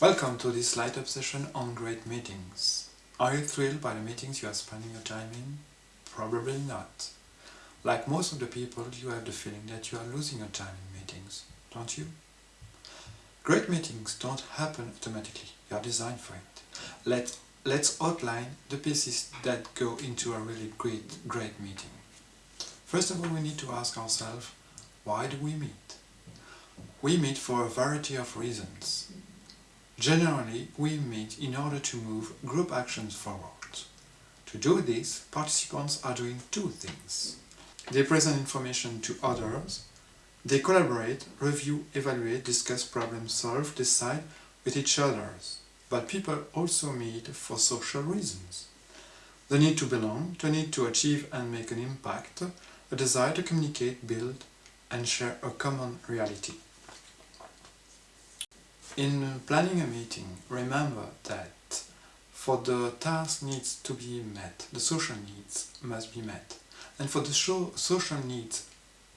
Welcome to this light-up session on great meetings. Are you thrilled by the meetings you are spending your time in? Probably not. Like most of the people, you have the feeling that you are losing your time in meetings, don't you? Great meetings don't happen automatically, you are designed for it. Let, let's outline the pieces that go into a really great, great meeting. First of all, we need to ask ourselves, why do we meet? We meet for a variety of reasons. Generally, we meet in order to move group actions forward. To do this, participants are doing two things. They present information to others, they collaborate, review, evaluate, discuss problems, solve, decide with each other. But people also meet for social reasons. The need to belong, the need to achieve and make an impact, a desire to communicate, build and share a common reality. In planning a meeting, remember that for the task needs to be met, the social needs must be met. And for the social needs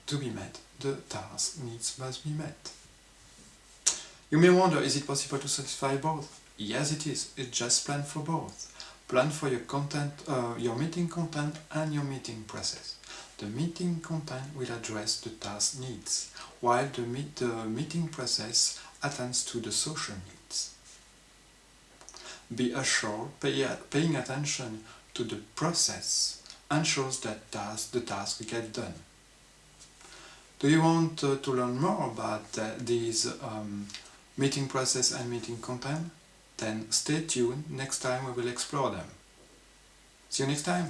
to be met, the task needs must be met. You may wonder, is it possible to satisfy both? Yes it is, just plan for both. Plan for your content, uh, your meeting content and your meeting process. The meeting content will address the task needs, while the, meet, the meeting process attends to the social needs. Be assured, pay, paying attention to the process ensures that task, the task gets done. Do you want uh, to learn more about uh, these um, meeting process and meeting content? Then stay tuned, next time we will explore them. See you next time!